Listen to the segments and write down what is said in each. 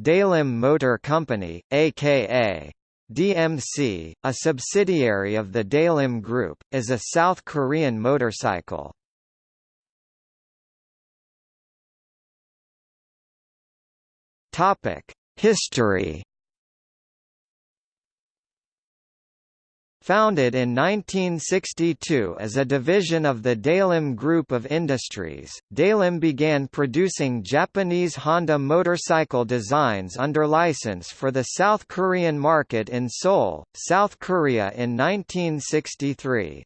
Daelim Motor Company, aka DMC, a subsidiary of the Daelim Group, is a South Korean motorcycle. History Founded in 1962 as a division of the Daelim Group of Industries, Daelim began producing Japanese Honda motorcycle designs under license for the South Korean market in Seoul, South Korea in 1963.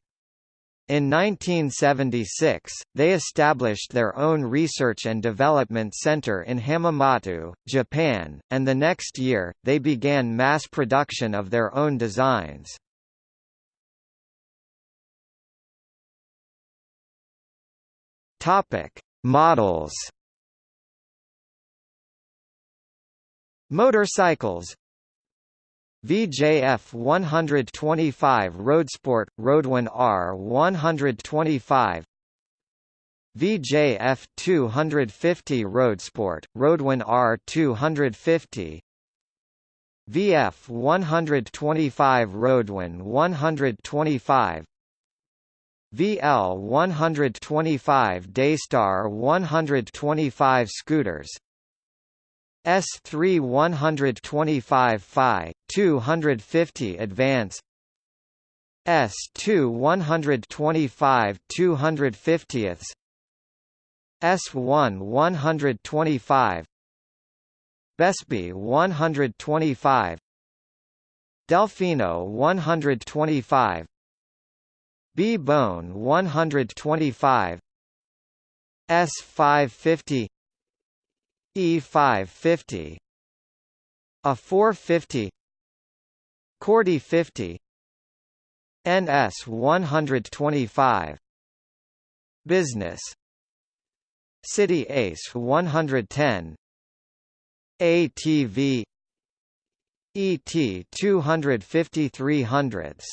In 1976, they established their own research and development center in Hamamatsu, Japan, and the next year, they began mass production of their own designs. Topic: Models. Motorcycles. VJF 125 Roadsport Roadwin R 125 VJF 250 Roadsport Roadwin R 250 VF 125 Roadwin 125 VL 125 Daystar 125 scooters S3 125 Phi 250 Advance S2 125 250ths S1 125 Besbi 125 Delfino 125 B-bone 125 S550 E550 A 450 Cordi 50 NS 125 Business. Citi Ace 110 ATV ET 25300s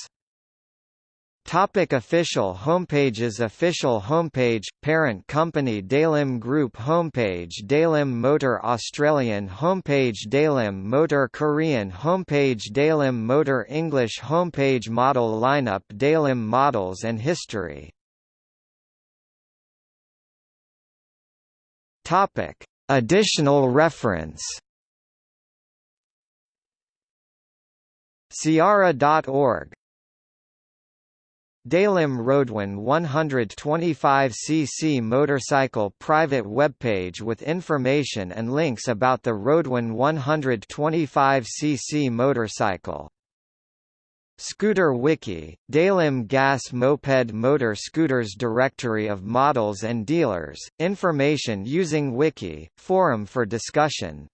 Topic official homepages Official homepage – Parent company Daelim Group homepage Daelim Motor Australian homepage Daelim Motor Korean homepage Daelim Motor English homepage Model lineup Daelim models and history Topic. Additional reference Ciara.org Daelim Roadwin 125cc motorcycle private webpage with information and links about the Roadwin 125cc motorcycle. Scooter Wiki, Daelim Gas Moped Motor Scooters Directory of models and dealers, information using Wiki, forum for discussion